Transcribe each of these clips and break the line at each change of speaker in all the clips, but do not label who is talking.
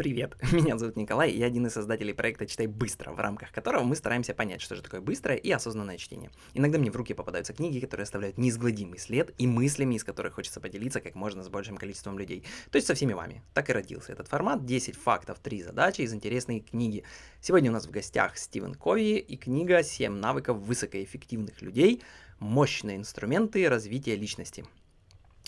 Привет, меня зовут Николай, я один из создателей проекта «Читай быстро», в рамках которого мы стараемся понять, что же такое быстрое и осознанное чтение. Иногда мне в руки попадаются книги, которые оставляют неизгладимый след, и мыслями, из которых хочется поделиться как можно с большим количеством людей. То есть со всеми вами. Так и родился этот формат 10 фактов, 3 задачи из интересной книги. Сегодня у нас в гостях Стивен Кови и книга «7 навыков высокоэффективных людей. Мощные инструменты развития личности».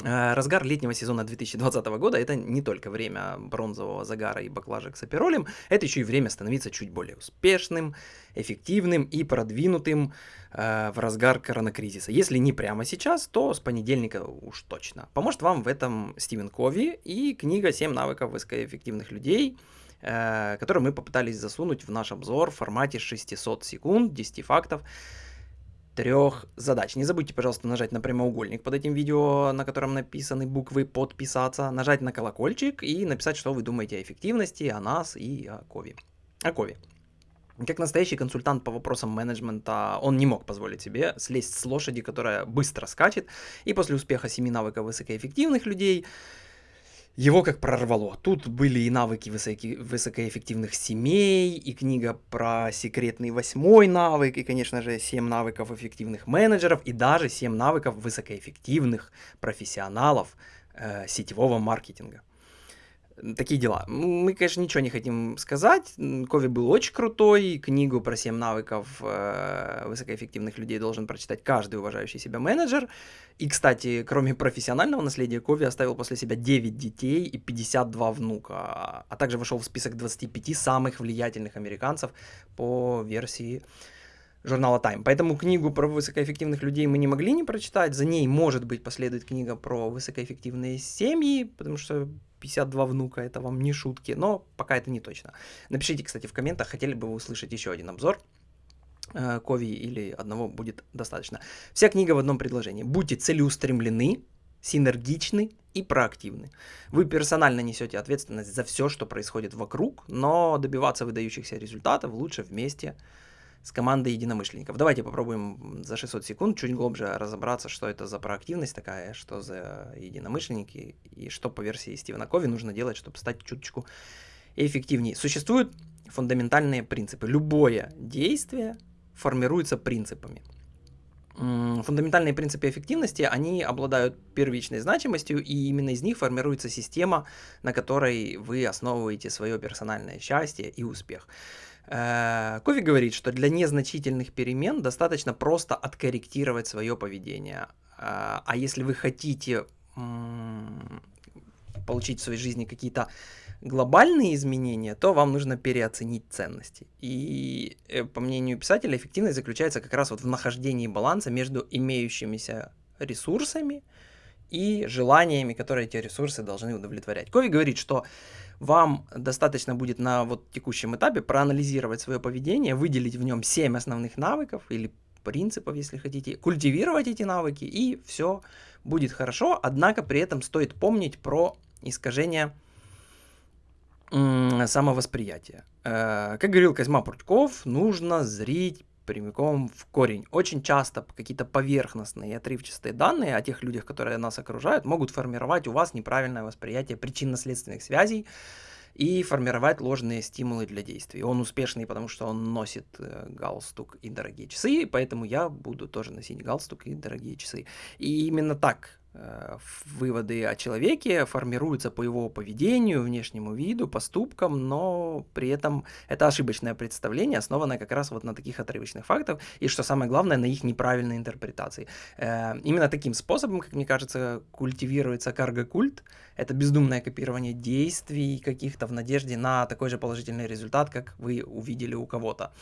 Э, разгар летнего сезона 2020 года это не только время бронзового загара и баклажек с аперолем, это еще и время становиться чуть более успешным, эффективным и продвинутым э, в разгар коронакризиса. Если не прямо сейчас, то с понедельника уж точно. Поможет вам в этом Стивен Кови и книга «7 навыков высокоэффективных людей», э, которую мы попытались засунуть в наш обзор в формате 600 секунд, 10 фактов трех задач. Не забудьте, пожалуйста, нажать на прямоугольник под этим видео, на котором написаны буквы «Подписаться», нажать на колокольчик и написать, что вы думаете о эффективности, о нас и о Кови. О Кови. Как настоящий консультант по вопросам менеджмента, он не мог позволить себе слезть с лошади, которая быстро скачет, и после успеха семи навыков высокоэффективных людей его как прорвало. Тут были и навыки высоки, высокоэффективных семей, и книга про секретный восьмой навык, и, конечно же, 7 навыков эффективных менеджеров, и даже 7 навыков высокоэффективных профессионалов э, сетевого маркетинга такие дела. Мы, конечно, ничего не хотим сказать. Кови был очень крутой. Книгу про 7 навыков э, высокоэффективных людей должен прочитать каждый уважающий себя менеджер. И, кстати, кроме профессионального наследия, Кови оставил после себя 9 детей и 52 внука, а также вошел в список 25 самых влиятельных американцев по версии журнала Time. Поэтому книгу про высокоэффективных людей мы не могли не прочитать. За ней, может быть, последует книга про высокоэффективные семьи, потому что 52 внука, это вам не шутки, но пока это не точно. Напишите, кстати, в комментах, хотели бы вы услышать еще один обзор. Э, Кови или одного будет достаточно. Вся книга в одном предложении. Будьте целеустремлены, синергичны и проактивны. Вы персонально несете ответственность за все, что происходит вокруг, но добиваться выдающихся результатов лучше вместе с командой единомышленников. Давайте попробуем за 600 секунд чуть глубже разобраться, что это за проактивность такая, что за единомышленники и что по версии Стивена Кови нужно делать, чтобы стать чуточку эффективнее. Существуют фундаментальные принципы. Любое действие формируется принципами. Фундаментальные принципы эффективности, они обладают первичной значимостью, и именно из них формируется система, на которой вы основываете свое персональное счастье и успех. Э, Кови говорит, что для незначительных перемен достаточно просто откорректировать свое поведение. Э, а если вы хотите получить в своей жизни какие-то глобальные изменения, то вам нужно переоценить ценности. И, э, по мнению писателя, эффективность заключается как раз вот в нахождении баланса между имеющимися ресурсами и желаниями, которые эти ресурсы должны удовлетворять. Кови говорит, что вам достаточно будет на вот текущем этапе проанализировать свое поведение, выделить в нем 7 основных навыков или принципов, если хотите, культивировать эти навыки, и все будет хорошо. Однако при этом стоит помнить про искажение самовосприятия. Э, как говорил Козьма Прутков, нужно зрить прямиком в корень. Очень часто какие-то поверхностные отрывчатые данные о тех людях, которые нас окружают, могут формировать у вас неправильное восприятие причинно-следственных связей и формировать ложные стимулы для действий. Он успешный, потому что он носит э, галстук и дорогие часы, поэтому я буду тоже носить галстук и дорогие часы. И именно так выводы о человеке формируются по его поведению, внешнему виду, поступкам, но при этом это ошибочное представление, основанное как раз вот на таких отрывочных фактах, и что самое главное, на их неправильной интерпретации. Э, именно таким способом, как мне кажется, культивируется карго-культ, это бездумное копирование действий каких-то в надежде на такой же положительный результат, как вы увидели у кого-то.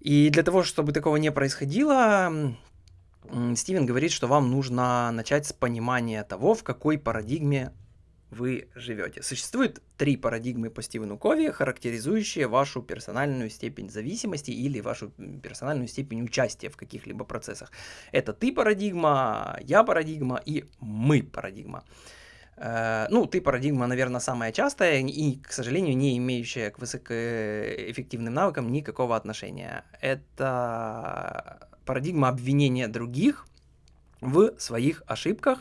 И для того, чтобы такого не происходило, Стивен говорит, что вам нужно начать с понимания того, в какой парадигме вы живете. Существует три парадигмы по Стивену Кови, характеризующие вашу персональную степень зависимости или вашу персональную степень участия в каких-либо процессах. Это ты парадигма, я парадигма и мы парадигма. Э, ну, ты парадигма, наверное, самая частая и, к сожалению, не имеющая к высокоэффективным навыкам никакого отношения. Это парадигма обвинения других в своих ошибках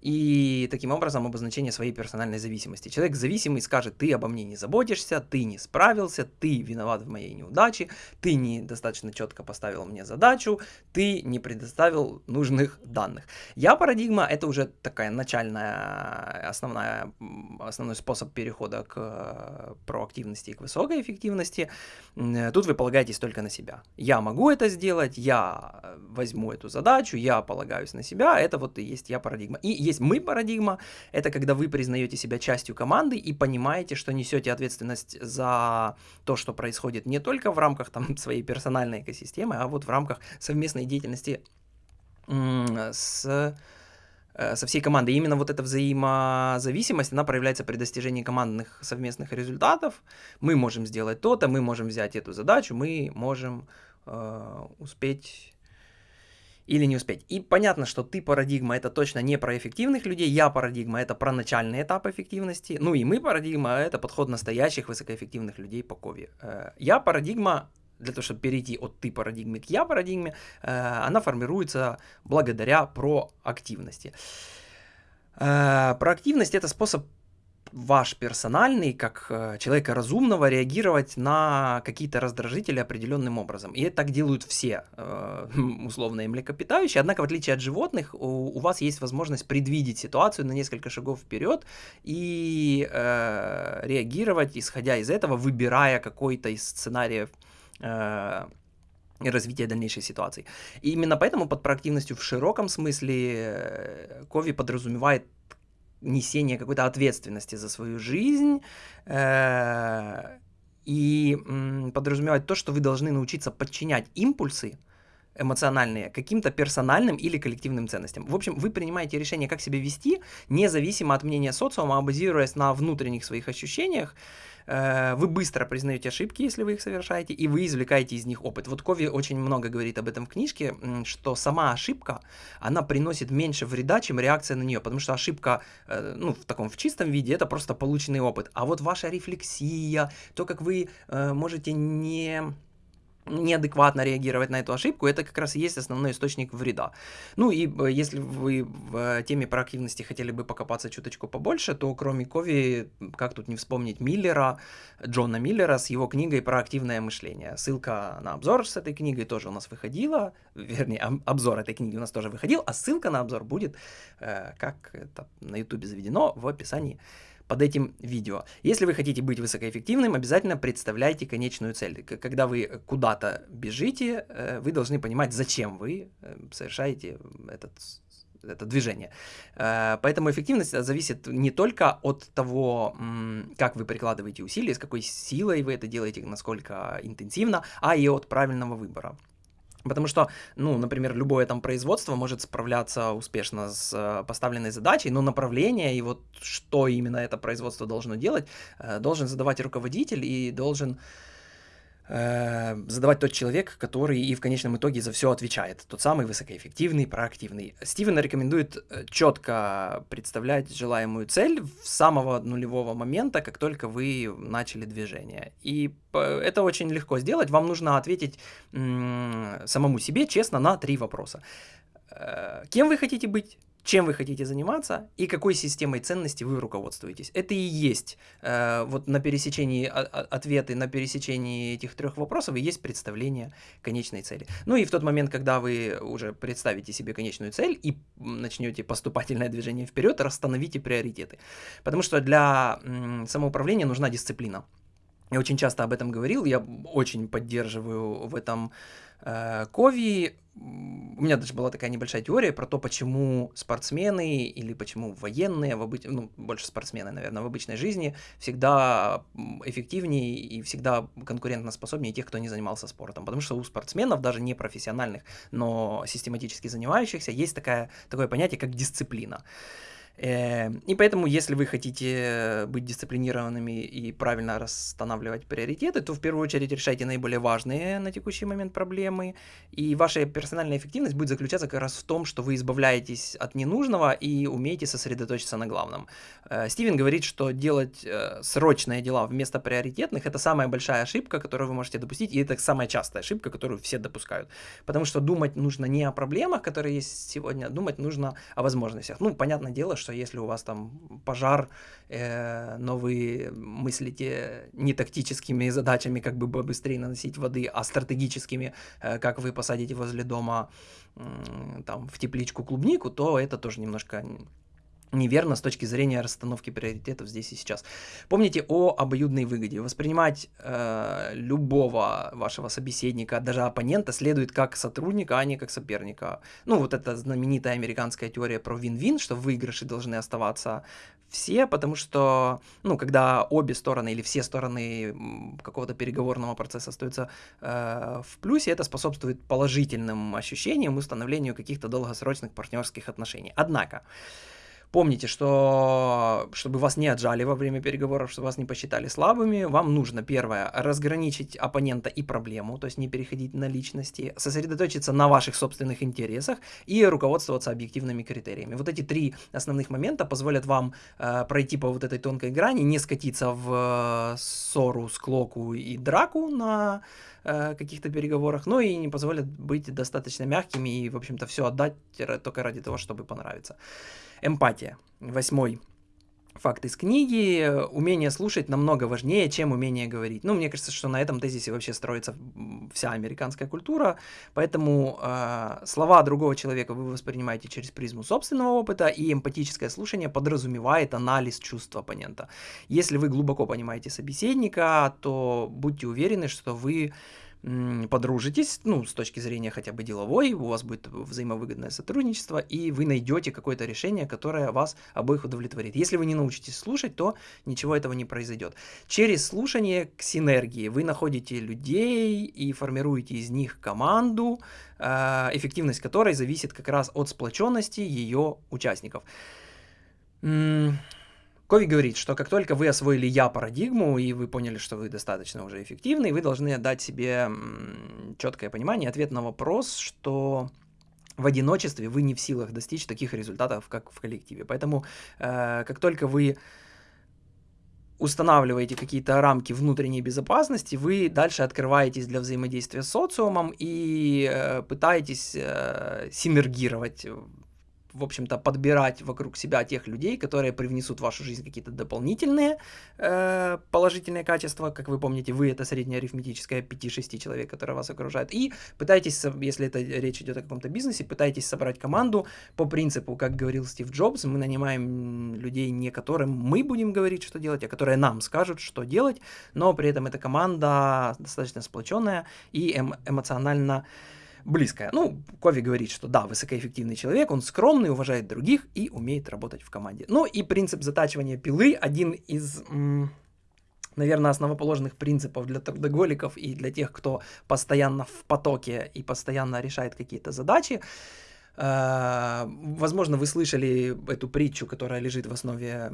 и таким образом обозначение своей персональной зависимости. Человек зависимый скажет, ты обо мне не заботишься, ты не справился, ты виноват в моей неудаче, ты недостаточно четко поставил мне задачу, ты не предоставил нужных данных. Я парадигма это уже такая начальная, основная, основной способ перехода к э, проактивности и к высокой эффективности. Тут вы полагаетесь только на себя. Я могу это сделать, я возьму эту задачу, я полагаюсь на себя, это вот и есть я парадигма. И есть мы парадигма, это когда вы признаете себя частью команды и понимаете, что несете ответственность за то, что происходит не только в рамках там, своей персональной экосистемы, а вот в рамках совместной деятельности с э, со всей командой. Именно вот эта взаимозависимость, она проявляется при достижении командных совместных результатов. Мы можем сделать то-то, мы можем взять эту задачу, мы можем э, успеть или не успеть. И понятно, что ты парадигма это точно не про эффективных людей, я парадигма это про начальный этап эффективности, ну и мы парадигма это подход настоящих высокоэффективных людей по кове. Э, я парадигма для того, чтобы перейти от ты парадигмы к я парадигме, э, она формируется благодаря проактивности. Э, проактивность это способ ваш персональный, как э, человека разумного, реагировать на какие-то раздражители определенным образом. И это так делают все э, условные млекопитающие. Однако, в отличие от животных, у, вас есть возможность предвидеть ситуацию на несколько шагов вперед и э, реагировать, исходя из этого, выбирая какой-то из сценариев развития дальнейшей ситуации. И именно поэтому под проактивностью в широком смысле Кови подразумевает несение какой-то ответственности за свою жизнь э, и подразумевает то, что вы должны научиться подчинять импульсы эмоциональные каким-то персональным или коллективным ценностям. В общем, вы принимаете решение, как себя вести, независимо от мнения социума, а базируясь на внутренних своих ощущениях, Э, вы быстро признаете ошибки, если вы их совершаете, и вы извлекаете из них опыт. Вот Кови очень много говорит об этом в книжке, что сама ошибка, она приносит меньше вреда, чем реакция на нее, потому что ошибка, э, ну, в таком, в чистом виде, это просто полученный опыт. А вот ваша рефлексия, то, как вы э, можете не неадекватно реагировать на эту ошибку, это как раз и есть основной источник вреда. Ну и э, если вы в э, теме проактивности хотели бы покопаться чуточку побольше, то кроме Кови, как тут не вспомнить Миллера, Джона Миллера с его книгой «Проактивное мышление». Ссылка на обзор с этой книгой тоже у нас выходила, вернее, обзор этой книги у нас тоже выходил, а ссылка на обзор будет, э, как это на ютубе заведено, в описании под этим видео. Если вы хотите быть высокоэффективным, обязательно представляйте конечную цель. Когда вы куда-то бежите, э, вы должны понимать, зачем вы э, совершаете этот это движение. Э, поэтому эффективность зависит не только от того, как вы прикладываете усилия, с какой силой вы это делаете, насколько интенсивно, а и от правильного выбора. Потому что, ну, например, любое там производство может справляться успешно с э, поставленной задачей, но направление и вот что именно это производство должно делать, э, должен задавать руководитель и должен Э, задавать тот человек, который и в конечном итоге за все отвечает. Тот самый высокоэффективный, проактивный. Стивен рекомендует э, четко представлять желаемую цель с самого нулевого момента, как только вы начали движение. И это очень легко сделать. Вам нужно ответить самому себе честно на три вопроса. Э, кем вы хотите быть? Чем вы хотите заниматься и какой системой ценностей вы руководствуетесь. Это и есть э, вот на пересечении а, а, ответы, на пересечении этих трех вопросов и есть представление конечной цели. Ну и в тот момент, когда вы уже представите себе конечную цель и начнете поступательное движение вперед, расстановите приоритеты. Потому что для самоуправления нужна дисциплина. Я очень часто об этом говорил, я очень поддерживаю в этом э, Кови. У меня даже была такая небольшая теория про то, почему спортсмены или почему военные, в обыч... ну, больше спортсмены, наверное, в обычной жизни всегда эффективнее и всегда конкурентоспособнее тех, кто не занимался спортом. Потому что у спортсменов, даже не профессиональных, но систематически занимающихся, есть такая, такое понятие, как дисциплина. Э, и поэтому, если вы хотите быть дисциплинированными и правильно расстанавливать приоритеты, то в первую очередь решайте наиболее важные на текущий момент проблемы, и ваша персональная эффективность будет заключаться как раз в том, что вы избавляетесь от ненужного и умеете сосредоточиться на главном. Э, Стивен говорит, что делать э, срочные дела вместо приоритетных – это самая большая ошибка, которую вы можете допустить, и это самая частая ошибка, которую все допускают. Потому что думать нужно не о проблемах, которые есть сегодня, а думать нужно о возможностях. Ну, понятное дело, что что если у вас там пожар, э, но вы мыслите не тактическими задачами, как бы быстрее наносить воды, а стратегическими, э, как вы посадите возле дома э, там в тепличку клубнику, то это тоже немножко неверно с точки зрения расстановки приоритетов здесь и сейчас. Помните о обоюдной выгоде. Воспринимать э, любого вашего собеседника, даже оппонента, следует как сотрудника, а не как соперника. Ну, вот эта знаменитая американская теория про вин-вин, что выигрыши должны оставаться все, потому что, ну, когда обе стороны или все стороны какого-то переговорного процесса остаются э, в плюсе, это способствует положительным ощущениям и установлению каких-то долгосрочных партнерских отношений. Однако, Помните, что чтобы вас не отжали во время переговоров, чтобы вас не посчитали слабыми, вам нужно, первое, разграничить оппонента и проблему, то есть не переходить на личности, сосредоточиться на ваших собственных интересах и руководствоваться объективными критериями. Вот эти три основных момента позволят вам э, пройти по вот этой тонкой грани, не скатиться в э, ссору, склоку и драку на э, каких-то переговорах, но и не позволят быть достаточно мягкими и, в общем-то, все отдать только ради того, чтобы понравиться. Эмпатия. Восьмой факт из книги. Умение слушать намного важнее, чем умение говорить. Ну, мне кажется, что на этом тезисе вообще строится вся американская культура. Поэтому э, слова другого человека вы воспринимаете через призму собственного опыта, и эмпатическое слушание подразумевает анализ чувств оппонента. Если вы глубоко понимаете собеседника, то будьте уверены, что вы подружитесь, ну, с точки зрения хотя бы деловой, у вас будет взаимовыгодное сотрудничество, и вы найдете какое-то решение, которое вас обоих удовлетворит. Если вы не научитесь слушать, то ничего этого не произойдет. Через слушание к синергии вы находите людей и формируете из них команду, э, эффективность которой зависит как раз от сплоченности ее участников. Кови говорит, что как только вы освоили я-парадигму, и вы поняли, что вы достаточно уже эффективны, вы должны дать себе четкое понимание, ответ на вопрос, что в одиночестве вы не в силах достичь таких результатов, как в коллективе. Поэтому э, как только вы устанавливаете какие-то рамки внутренней безопасности, вы дальше открываетесь для взаимодействия с социумом и э, пытаетесь э, синергировать в общем-то, подбирать вокруг себя тех людей, которые привнесут в вашу жизнь какие-то дополнительные э, положительные качества. Как вы помните, вы это средняя арифметическая 5-6 человек, которые вас окружают. И пытайтесь, если это речь идет о каком-то бизнесе, пытайтесь собрать команду по принципу, как говорил Стив Джобс, мы нанимаем людей не которым мы будем говорить, что делать, а которые нам скажут, что делать, но при этом эта команда достаточно сплоченная и эм эмоционально близкая. Ну, Кови говорит, что да, высокоэффективный человек, он скромный, уважает других и умеет работать в команде. Ну и принцип затачивания пилы один из наверное, основоположных принципов для трудоголиков и для тех, кто постоянно в потоке и постоянно решает какие-то задачи. Э, возможно, вы слышали эту притчу, которая лежит в основе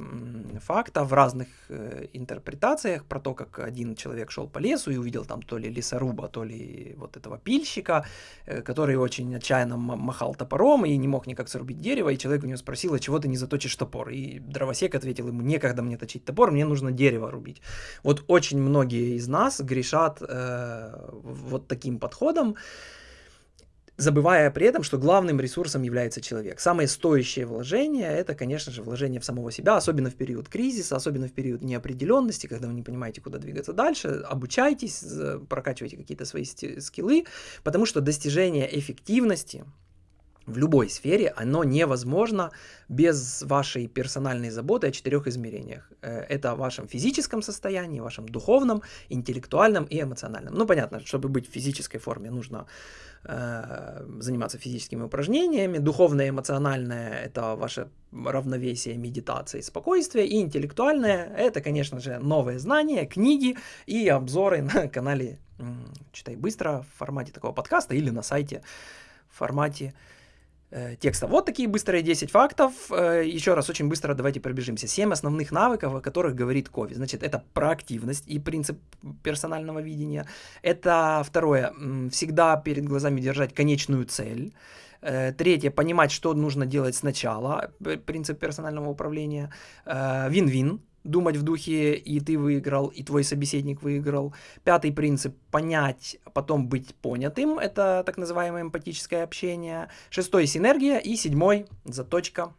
факта в разных э, интерпретациях про то, как один человек шел по лесу и увидел там то ли лесоруба, то ли вот этого пильщика, э, который очень отчаянно махал топором и не мог никак срубить дерево, и человек у него спросил, а чего ты не заточишь топор? И дровосек ответил ему, некогда мне точить топор, мне нужно дерево рубить. Вот очень многие из нас грешат э, вот таким подходом, забывая при этом, что главным ресурсом является человек. Самое стоящее вложение – это, конечно же, вложение в самого себя, особенно в период кризиса, особенно в период неопределенности, когда вы не понимаете, куда двигаться дальше. Обучайтесь, прокачивайте какие-то свои скиллы, потому что достижение эффективности в любой сфере, оно невозможно без вашей персональной заботы о четырех измерениях. Э, это в вашем физическом состоянии, вашем духовном, интеллектуальном и эмоциональном. Ну, понятно, чтобы быть в физической форме, нужно э, заниматься физическими упражнениями. Духовное, эмоциональное – это ваше равновесие, медитации, спокойствие. И интеллектуальное – это, конечно же, новые знания, книги и обзоры на канале «Читай быстро» в формате такого подкаста или на сайте в формате э, текста. Вот такие быстрые 10 фактов. Э, еще раз, очень быстро давайте пробежимся. 7 основных навыков, о которых говорит Кови. Значит, это проактивность и принцип персонального видения. Это второе, всегда перед глазами держать конечную цель. Э, третье, понимать, что нужно делать сначала, принцип персонального управления. Вин-вин, думать в духе и ты выиграл, и твой собеседник выиграл. Пятый принцип – понять, потом быть понятым. Это так называемое эмпатическое общение. Шестой – синергия. И седьмой – заточка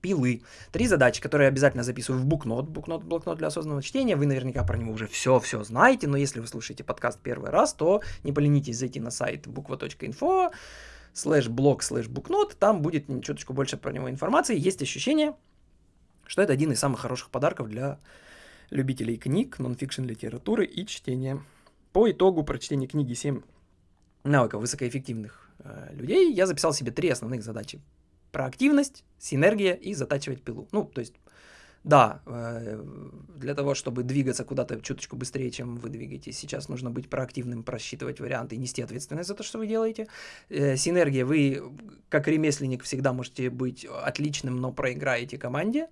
пилы. Три задачи, которые обязательно записываю в букнот. Букнот, блокнот для осознанного чтения. Вы наверняка про него уже все-все знаете, но если вы слушаете подкаст первый раз, то не поленитесь зайти на сайт буква.инфо слэш блог слэш букнот, там будет чуточку больше про него информации. Есть ощущение, что это один из самых хороших подарков для любителей книг, нонфикшн литературы и чтения. По итогу прочтения книги 7 навыков высокоэффективных э, людей я записал себе три основных задачи. Проактивность, синергия и затачивать пилу. Ну, то есть да, э, для того, чтобы двигаться куда-то чуточку быстрее, чем вы двигаетесь, сейчас нужно быть проактивным, просчитывать варианты и нести ответственность за то, что вы делаете. Э, синергия, вы как ремесленник всегда можете быть отличным, но проиграете команде.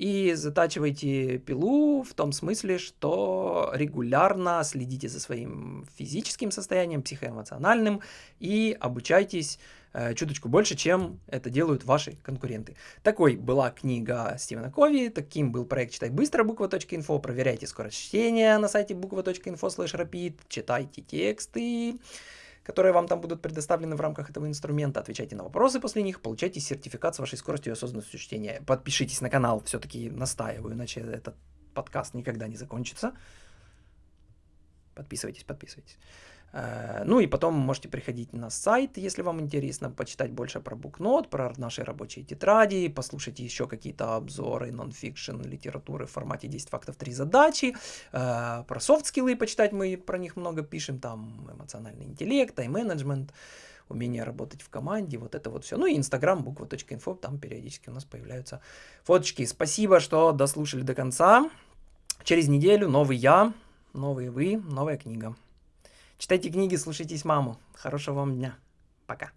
И затачивайте пилу в том смысле, что регулярно следите за своим физическим состоянием, психоэмоциональным и обучайтесь Э, чуточку больше, чем это делают ваши конкуренты. Такой была книга Стивена Кови, таким был проект «Читай быстро» буква.инфо, проверяйте скорость чтения на сайте буква.инфо слэш читайте тексты, которые вам там будут предоставлены в рамках этого инструмента, отвечайте на вопросы после них, получайте сертификат с вашей скоростью и осознанностью чтения. Подпишитесь на канал, все-таки настаиваю, иначе этот подкаст никогда не закончится. Подписывайтесь, подписывайтесь. Э, ну и потом можете приходить на сайт, если вам интересно, почитать больше про букнот, про наши рабочие тетради, послушать еще какие-то обзоры нон-фикшн литературы в формате 10 фактов 3 задачи, э, про софт-скиллы почитать, мы про них много пишем, там эмоциональный интеллект, тайм-менеджмент, умение работать в команде, вот это вот все. Ну и инстаграм, буква.инфо, там периодически у нас появляются фоточки. Спасибо, что дослушали до конца. Через неделю новый я, новые вы, новая книга. Читайте книги, слушайтесь маму. Хорошего вам дня. Пока.